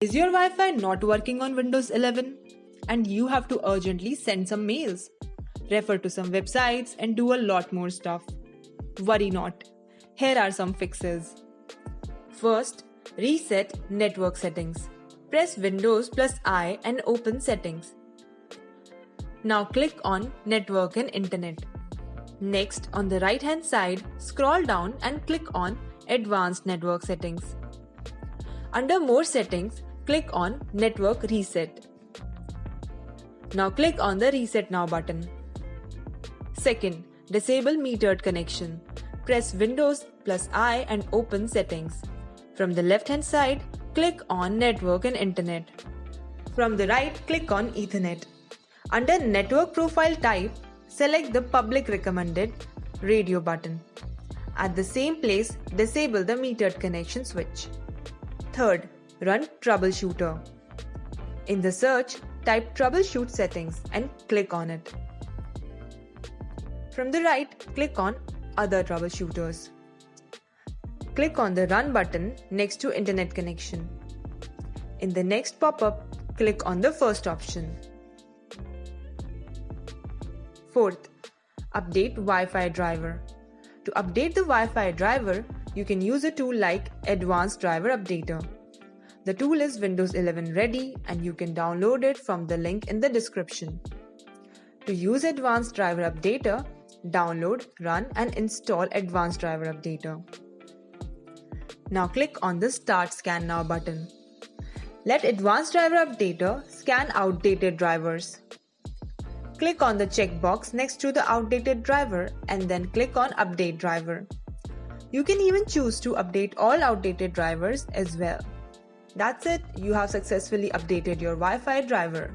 Is your Wi-Fi not working on Windows 11? And you have to urgently send some mails, refer to some websites and do a lot more stuff. Worry not. Here are some fixes. First, reset network settings. Press Windows plus I and open settings. Now click on network and internet. Next, on the right hand side, scroll down and click on advanced network settings. Under more settings, click on Network Reset. Now click on the Reset Now button. Second, disable metered connection. Press Windows plus I and open settings. From the left hand side, click on Network and Internet. From the right, click on Ethernet. Under Network Profile Type, select the Public Recommended Radio button. At the same place, disable the metered connection switch. Third, run Troubleshooter. In the search, type Troubleshoot settings and click on it. From the right, click on Other Troubleshooters. Click on the Run button next to Internet connection. In the next pop-up, click on the first option. Fourth, update Wi-Fi driver. To update the Wi-Fi driver, you can use a tool like Advanced Driver Updater. The tool is Windows 11 ready and you can download it from the link in the description. To use Advanced Driver Updater, download, run and install Advanced Driver Updater. Now click on the Start Scan Now button. Let Advanced Driver Updater scan outdated drivers. Click on the checkbox next to the outdated driver and then click on Update Driver. You can even choose to update all outdated drivers as well. That's it, you have successfully updated your Wi-Fi driver.